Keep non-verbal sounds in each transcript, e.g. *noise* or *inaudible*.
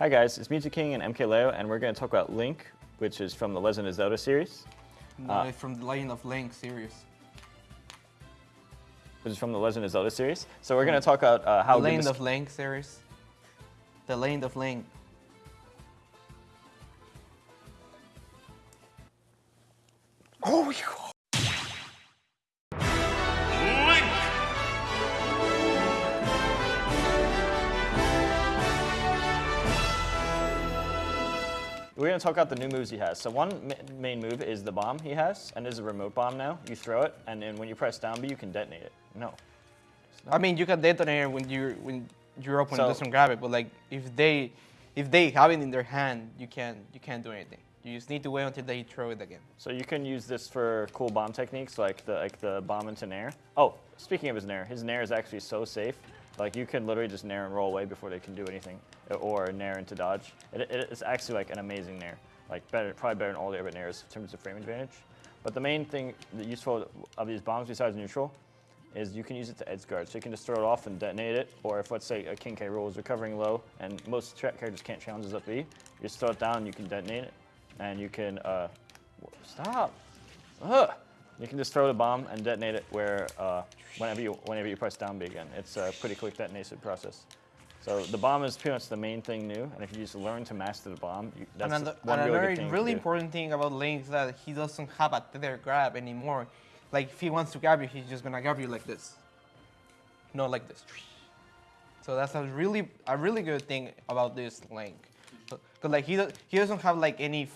Hi guys, it's Mew2King and MKLeo, and we're going to talk about Link, which is from the Legend of Zelda series. No, Uh, it's from the Legend of Link series. Which is from the Legend of Zelda series. So we're going to talk about uh, how the good Legend of Link series. The Legend of Link. Oh, We're going to talk about the new moves he has. So one ma main move is the bomb he has, and there's a remote bomb now. You throw it, and then when you press down B, you can detonate it. No. I mean, you can detonate it when you when your opponent So- doesn't grab it, but like if they if they have it in their hand, you can't you can't do anything. You just need to wait until they throw it again. So you can use this for cool bomb techniques, like the like the bomb into nair. Oh, speaking of his nair, his nair is actually so safe. Like you can literally just nair and roll away before they can do anything, or nair into dodge. It, it, it's actually like an amazing nair, like better, probably better than all the other nairs in terms of frame advantage. But the main thing, the useful of these bombs besides neutral, is you can use it to edge guard. So you can just throw it off and detonate it, or if let's say a King K. Rool is recovering low, and most characters can't challenge this up B, you just throw it down you can detonate it, and you can uh, stop. Ugh. You can just throw the bomb and detonate it where uh, whenever you whenever you press down B again. It's a pretty quick detonation process. So the bomb is pretty much the main thing new, and if you just learn to master the bomb, you, that's and another, one and really another good thing to really important thing about Link is that he doesn't have a tether grab anymore. Like if he wants to grab you, he's just gonna grab you like this, not like this. So that's a really a really good thing about this Link, because like he he doesn't have like any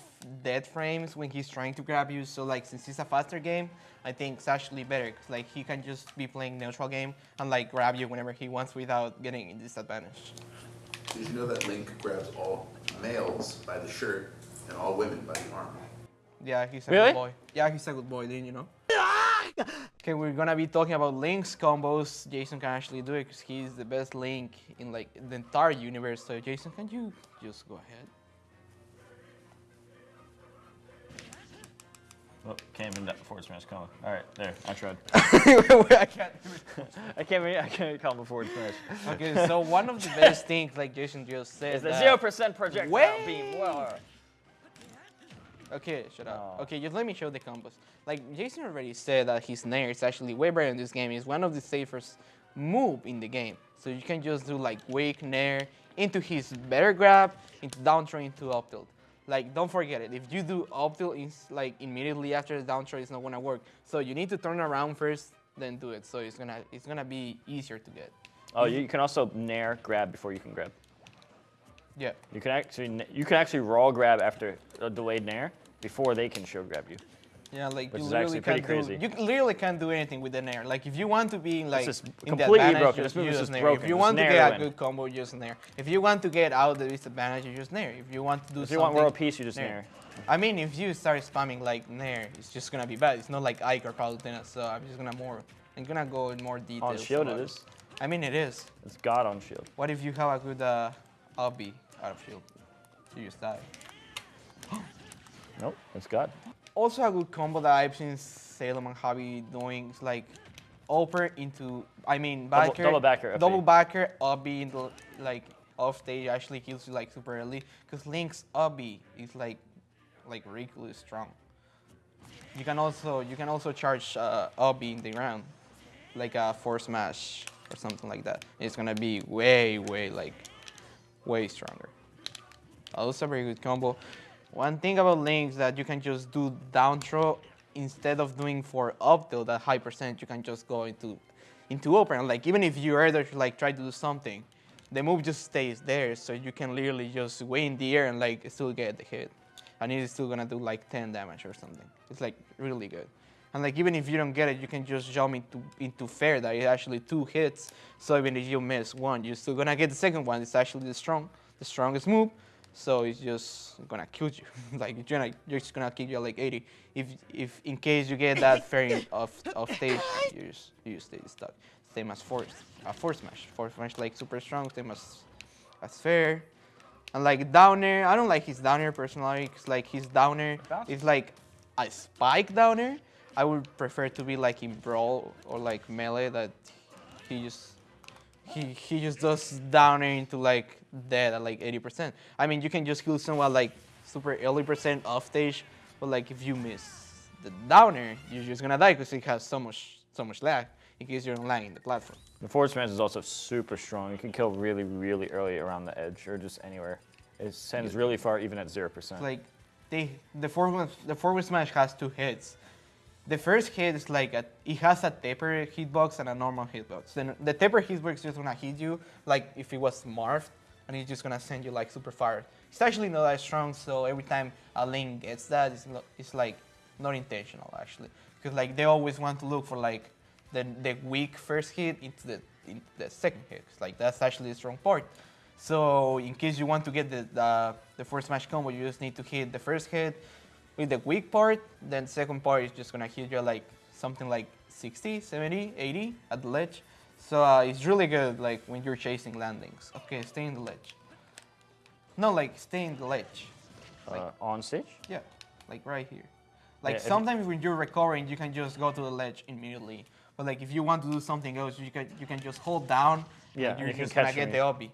dead frames when he's trying to grab you. So like since it's a faster game, I think it's actually better. Cause like he can just be playing neutral game and like grab you whenever he wants without getting disadvantaged. Did you know that Link grabs all males by the shirt and all women by the arm? Yeah, he's a Really? good boy. Yeah, he's a good boy, didn't you know? okay, we're gonna be talking about Link's combos. Jason can actually do it because he's the best Link in like the entire universe. So Jason, can you just go ahead? Oh, can't even that forward smash combo. All right, there. I tried. *laughs* I can't. I can't even I can't even combo forward smash. Okay, so one of the best *laughs* things, like Jason just said, is the zero percent projectile Way- beam. Whoa. Okay, shut up. No. Okay, just let me show the combos. Like Jason already said that his nair is actually way better in this game. It's one of the safest move in the game. So you can just do like wake nair into his better grab, into down throw, into up tilt. Like don't forget it. If you do up tilt, is like immediately after the down throw, it's not gonna work. So you need to turn around first, then do it. So it's gonna it's gonna be easier to get. Oh, you can also nair grab before you can grab. Yeah. You can actually you can actually raw grab after a delayed nair before they can show grab you. Yeah, like Which you is literally actually pretty can't crazy. do. You literally can't do anything with the nair. Like if you want to be like just in the completely advantage, broken. just This move is just nair. broken. If you Just want to get a good combo, you use nair. If you want to get out of the disadvantage, you just nair. If you want to do If you want world peace, you just nair. I mean, if you start spamming like nair, it's just gonna be bad. It's not like Ike or Palutena, so I'm just gonna more. I'm gonna go in more details. On shield it is. I mean, it is. It's God on shield. What if you have a good uh, obby out of shield? You just die. Nope, it's God. Also a good combo that I've seen Salem and Javi doing is like upper into, I mean Double- backer, double backer, up double backer, up B into like off stage actually kills you like super early because Link's up B is like like ridiculously strong. You can also you can also charge uh, up B in the ground like a force smash or something like that. It's gonna be way way like way stronger. Also a very good combo. One thing about links that you can just do down throw instead of doing for up tilt at high percent, you can just go into into open. Like even if you either like try to do something, the move just stays there, so you can literally just wait in the air and like still get the hit. And it is still gonna do like 10 damage or something. It's like really good. And like even if you don't get it, you can just jump into into fair that is actually two hits. So even if you miss one, you're still gonna get the second one. It's actually the strong, the strongest move. So it's just gonna kill you. *laughs* like you're gonna, you're just gonna kill you at like 80. If if in case you get that fair off off stage, you just you stay stuck. Same as force, uh, force smash. Force smash like super strong. Same as as fair. And like down air, I don't like his down air personally. Cause like his down air Bounce. is like a spike down air. I would prefer to be like in brawl or like melee that he just he he just does downer into like dead at like 80%. I mean, you can just kill someone like super early percent off stage, but like if you miss the downer, you're just gonna die because it has so much so much lag in case you're lagging the platform. The forward smash is also super strong. You can kill really, really early around the edge or just anywhere. It sends really far even at 0%. like they the forward the forward smash has two hits. The first hit is like a, it has a tipper hitbox and a normal hitbox. Then the tipper hitbox is just gonna hit you like if it was morphed, and it's just gonna send you like super far. It's actually not that strong, so every time a link gets that, it's, not, it's like not intentional actually, because like they always want to look for like the the weak first hit into the into the second hit. 'cause, like that's actually a strong part. So in case you want to get the, the, the first smash combo, you just need to hit the first hit with the weak part, then second part is just gonna hit you like something like 60, 70, 80 at the ledge. So uh, it's really good like when you're chasing landings. Okay, stay in the ledge. No, like stay in the ledge. uh, on stage? Yeah, like right here. Like Yeah, sometimes when you're recovering, you can just go to the ledge immediately. But like if you want to do something else, you can you can just hold down. Yeah, and you're you can just gonna get me. the obby,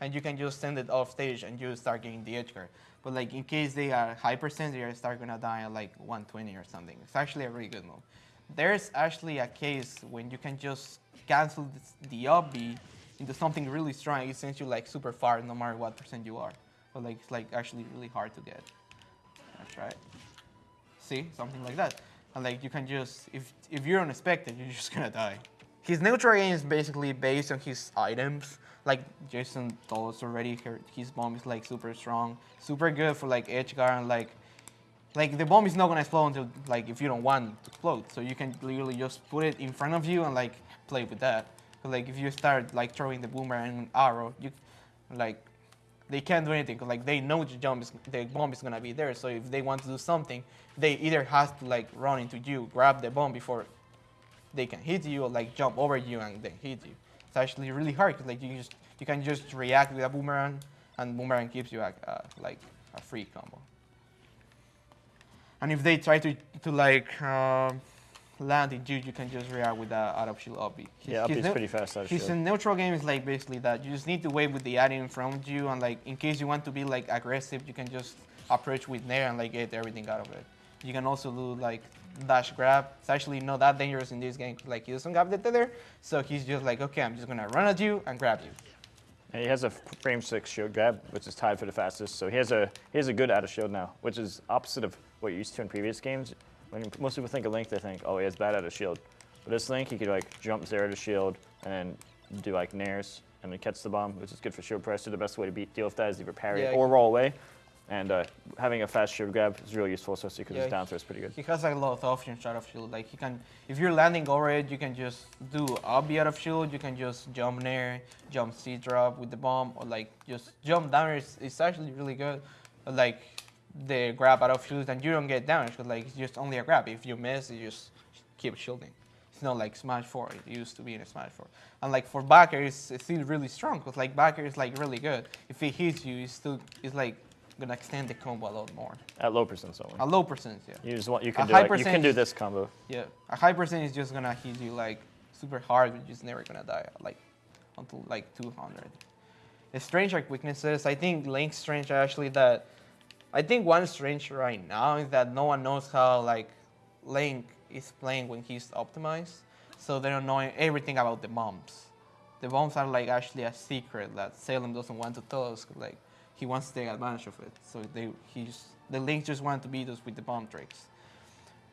and you can just send it off stage and you start getting the edge guard. But like in case they are high percent, they start gonna die at like 120 or something. It's actually a really good move. There's actually a case when you can just cancel the obby into something really strong. It sends you like super far no matter what percent you are. But like it's like actually really hard to get. That's right. See, something like that. And like you can just, if if you're unexpected, you're just gonna die. His neutral game is basically based on his items. Like Jason told us already, her, his bomb is like super strong, super good for like edge guard and like, like the bomb is not gonna explode until like if you don't want to explode. So you can literally just put it in front of you and like play with that. like if you start like throwing the boomerang and arrow, you like they can't do anything 'cause, like they know the jump is the bomb is gonna be there. So if they want to do something, they either have to like run into you, grab the bomb before they can hit you, or like jump over you and then hit you. It's actually really hard because like you just you can just react with a boomerang, and boomerang gives you a, a like a free combo. And if they try to to like um land in you, you can just react with the out of shield obby. Yeah, his is pretty fast out of his shield. neutral game is like basically that. You just need to wait with the item in front of you, and like in case you want to be like aggressive, you can just approach with nair and like get everything out of it. You can also do like dash grab. It's actually not that dangerous in this game. Like he doesn't have the tether, so he's just like, okay, I'm just gonna run at you and grab you. And he has a frame six shield grab, which is tied for the fastest. So he has a he has a good out of shield now, which is opposite of what you're used to in previous games. When most people think of Link, they think, oh, he has bad out of shield. But this Link, he could like jump zero to shield and then do like nairs and then catch the bomb, which is good for shield pressure. The best way to beat deal with that is either parry Yeah, it or roll away. And uh, having a fast shield grab is really useful, especially because Yeah, his down throw is pretty good. He has like, a lot of options out of shield. Like he can, if you're landing over it, you can just do obby out of shield. You can just jump nair, jump C drop with the bomb, or like just jump down. It's, it's actually really good. Like the grab out of shield, and you don't get damage because like it's just only a grab. If you miss, you just keep shielding. It's not like Smash 4. It used to be in a Smash 4. And like for backer, it's, it's still really strong because like backer is like really good. If it hits you, it's still it's like gonna extend the combo a lot more. At low percent zone. A low percent, yeah. You just want you a can do high like, you can do this combo. Yeah, a high percent is just gonna hit you like super hard, but you're just never gonna die like until like 200. The strange like weaknesses, I think Link's strange actually that. I think one strange right now is that no one knows how like Link is playing when he's optimized, so they don't know everything about the bombs. The bombs are like actually a secret that Salem doesn't want to tell us. Like he wants to take advantage of it, so they he's the Link just want to beat us with the bomb tricks.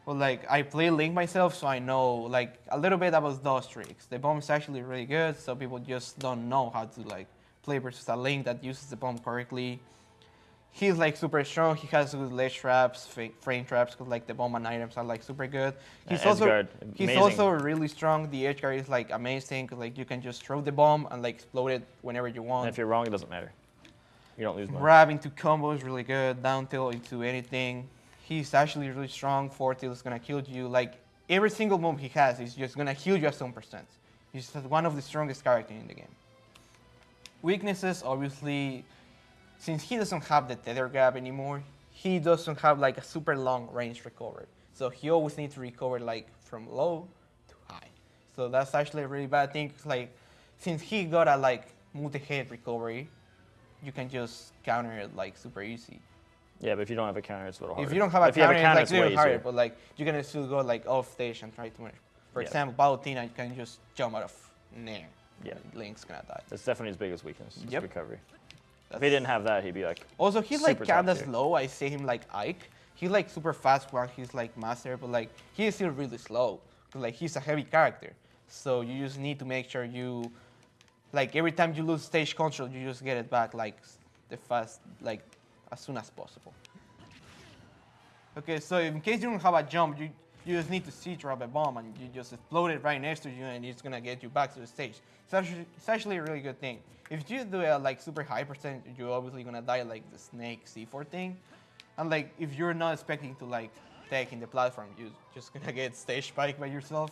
Well, like I play Link myself, so I know like a little bit about those tricks. The bomb is actually really good, so people just don't know how to like play versus a Link that uses the bomb correctly. He's like super strong. He has good ledge traps, frame traps, because like the bomb and items are like super good. Yeah, He's also Edgeguard, he's amazing. also really strong. The edge guard is like amazing, because like you can just throw the bomb and like explode it whenever you want. And if you're wrong, it doesn't matter. You don't lose much. Into combos really good. Down tilt into anything. He's actually really strong. Four tilt is gonna kill you. Like every single move he has is just gonna heal you at some percent. He's one of the strongest characters in the game. Weaknesses, obviously, since he doesn't have the tether grab anymore, he doesn't have like a super long range recovery. So he always needs to recover like from low to high. So that's actually a really bad thing. Like since he got a like multi-hit recovery, you can just counter it like super easy. Yeah, but if you don't have a counter, it's a little harder. If you don't have a if you counter, have a it's like it's harder, but like you can still go like off stage and try to win. For Yeah. example, Palutena, you can just jump out of nair. Yeah. Link's gonna die. That's definitely his biggest weakness. is Yep. recovery. If he didn't have that, he'd be like, Also, he's like kinda slow. I say him like Ike. He's like super fast while he's like master, but like he is still really slow. 'cause, like he's a heavy character, so you just need to make sure you, like every time you lose stage control, you just get it back like the fast, like as soon as possible. Okay, so in case you don't have a jump, you you just need to see drop a bomb and you just explode it right next to you and it's gonna get you back to the stage. It's actually, it's actually a really good thing. If you do a like super high percent, you're obviously gonna die like the snake C4 thing. And like if you're not expecting to like take in the platform, you're just gonna get stage spike by yourself.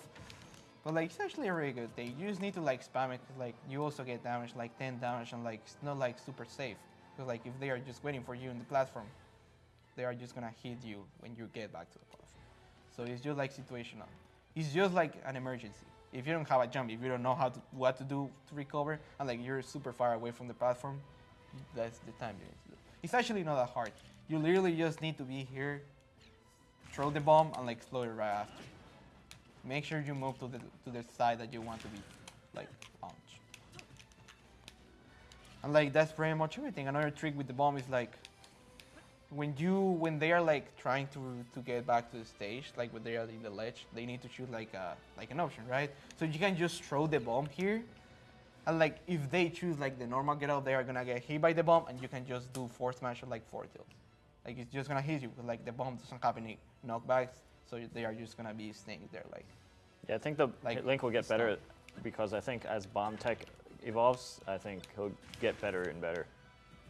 But like it's actually really good thing. You just need to like spam it like you also get damage, like 10 damage and like it's not like super safe. Because like if they are just waiting for you in the platform, they are just gonna hit you when you get back to the platform. So it's just like situational. It's just like an emergency. If you don't have a jump, if you don't know how to what to do to recover, and like you're super far away from the platform, that's the time you need to do. It's actually not that hard. You literally just need to be here, throw the bomb, and like explode it right after. Make sure you move to the to the side that you want to be, like launch. And like that's pretty much everything. Another trick with the bomb is like when you when they are like trying to to get back to the stage, like when they are in the ledge, they need to shoot like a like an option, right? So you can just throw the bomb here, and like if they choose like the normal get out, they are gonna get hit by the bomb, and you can just do four smash or like four tilts. Like it's just gonna hit you because like the bomb doesn't have any knockbacks, so they are just gonna be staying there. Like yeah, I think the Like, Link will get better because I think as bomb tech evolves, I think he'll get better and better.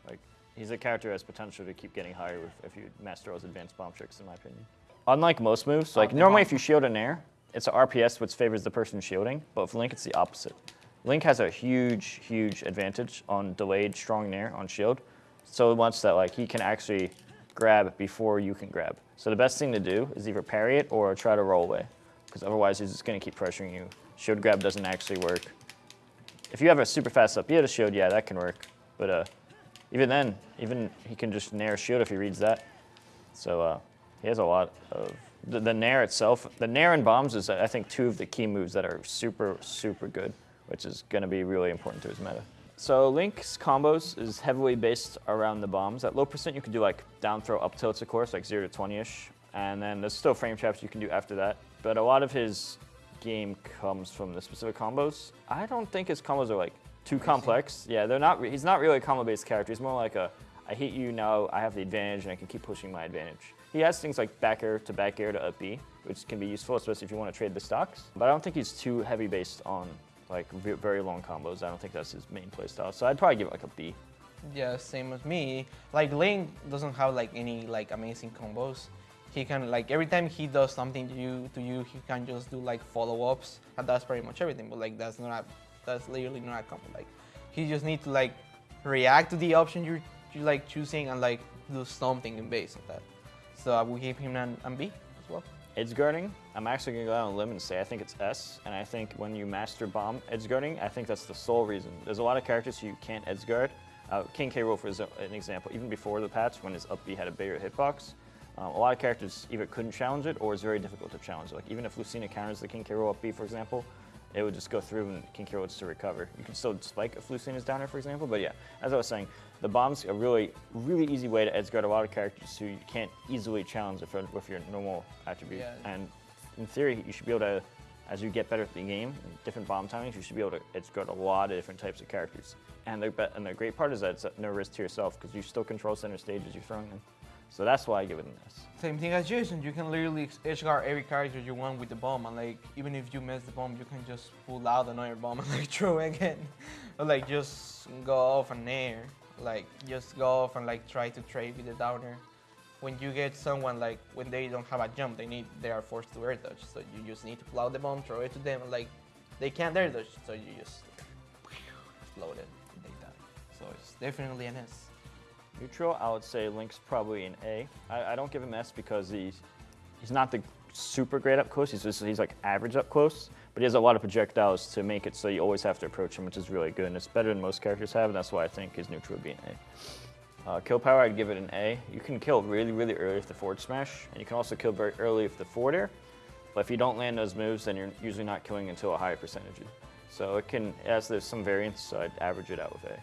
Like he's a character who has potential to keep getting higher with, if you master all his advanced bomb tricks, in my opinion. Unlike most moves, oh, like the normally if you shield an air, it's an RPS which favors the person shielding, but with Link it's the opposite. Link has a huge, huge advantage on delayed strong nair on shield, so much that like he can actually grab before you can grab. So the best thing to do is either parry it or try to roll away, because otherwise he's just gonna keep pressuring you. Shield grab doesn't actually work. If you have a super fast up to shield, yeah, that can work. But uh, even then, even he can just nair shield if he reads that. So uh, he has a lot of the, the nair itself. The nair and bombs is I think two of the key moves that are super super good, which is going to be really important to his meta. So Link's combos is heavily based around the bombs. At low percent, you can do like down throw up tilts, of course, like zero to twenty ish, and then there's still frame traps you can do after that. But a lot of his game comes from the specific combos. I don't think his combos are like too complex. Yeah, they're not. He's not really a combo-based character. He's more like a, I hit you now. I have the advantage, and I can keep pushing my advantage. He has things like back air to back air to up B, which can be useful, especially if you want to trade the stocks. But I don't think he's too heavy based on like very long combos. I don't think that's his main playstyle. So I'd probably give it like a B. Yeah, same as me. Like Link doesn't have like any like amazing combos. He can like every time he does something to you to you, he can just do like follow-ups, and that's pretty much everything. But like that's not that's literally not a combo. Like he just need to like react to the option you're you like choosing and like do something in base of that. So I will give him an, an B well. Edge guarding, I'm actually gonna go out on a limb and say I think it's S, and I think when you master bomb edge guarding, I think that's the sole reason. There's a lot of characters who you can't edge guard. Uh, King K. Rool is an example. Even before the patch, when his up B had a bigger hitbox, um, a lot of characters either couldn't challenge it or it's very difficult to challenge. Like even if Lucina counters the King K. Rool up B, for example, it would just go through and K. Rool would still recover. You can still spike if Lucina's down there, for example, but yeah, as I was saying, the bomb's a really, really easy way to edge guard a lot of characters who you can't easily challenge if, with your normal attribute. Yeah. And in theory, you should be able to, as you get better at the game, different bomb timings, you should be able to edge guard a lot of different types of characters. And the, and the great part is that it's no risk to yourself because you still control center stage as you're throwing them. So that's why I give it an S. Same thing as Jason, you can literally guard every character you want with the bomb, and like even if you miss the bomb, you can just pull out another bomb and *laughs* like throw it again, or like just go off an air, like just go off and like try to trade with the downer. When you get someone like when they don't have a jump, they need they are forced to air dodge, so you just need to pull out the bomb, throw it to them, and like they can't air dodge, so you just explode it, and they die. So it's definitely an S. Neutral, I would say Link's probably an A. I, I don't give him S because he's he's not the super great up close. He's just he's like average up close, but he has a lot of projectiles to make it so you always have to approach him, which is really good. And it's better than most characters have, and that's why I think his neutral would be an A. Uh, kill power, I'd give it an A. You can kill really, really early with the forward smash, and you can also kill very early with the forward air. But if you don't land those moves, then you're usually not killing until a higher percentage. So it can, as there's some variance, so I'd average it out with A.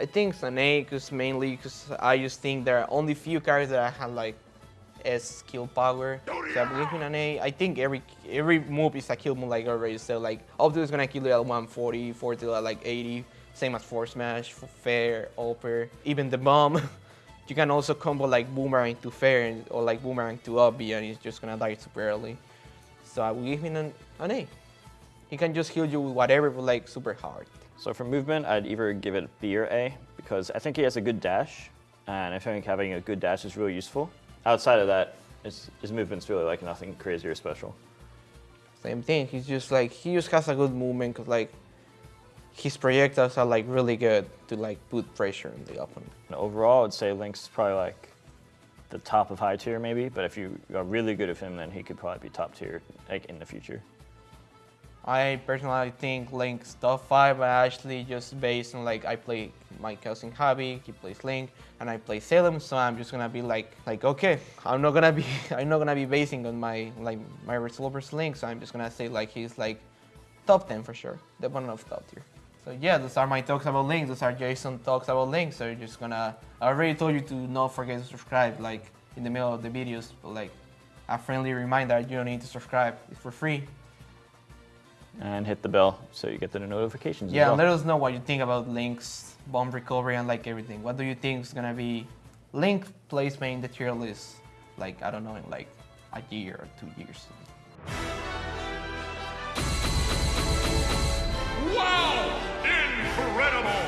I think it's an A because mainly because I just think there are only few characters that I have like S skill power. So I'm giving an A. I think every every move is a kill move like already said. Like Obdo is gonna kill you at 140, Fortil at like 80. Same as Force Smash, Fair, Upper, even the bomb. *laughs* you can also combo like Boomerang to Fair or like Boomerang to Obby and it's just gonna die super early. So I will give him an, an A. He can just heal you with whatever, but like super hard. So for movement, I'd either give it B or A because I think he has a good dash, and I think having a good dash is really useful. Outside of that, his, his movement's really like nothing crazy or special. Same thing. He's just like he just has a good movement because like his projectiles are like really good to like put pressure on the opponent. And overall, I'd say Link's probably like the top of high tier maybe, but if you are really good with him, then he could probably be top tier like in the future. I personally think Link's top five, but actually just based on like I play my cousin Javi, he plays Link, and I play Salem, so I'm just gonna be like like okay, I'm not gonna be *laughs* I'm not gonna be basing on my like my result versus Link, so I'm just gonna say like he's like top 10 for sure, the one of top tier. So yeah, those are my talks about Link. Those are Jason talks about Link. So you're just gonna. I already told you to not forget to subscribe, like in the middle of the videos, but like a friendly reminder, you don't need to subscribe. It's for free. And hit the bell so you get the notifications. as Yeah, well. let us know what you think about Link's bomb recovery and like everything. What do you think is gonna be Link placement in the tier list? Like I don't know, in like a year or two years. Wow! Incredible!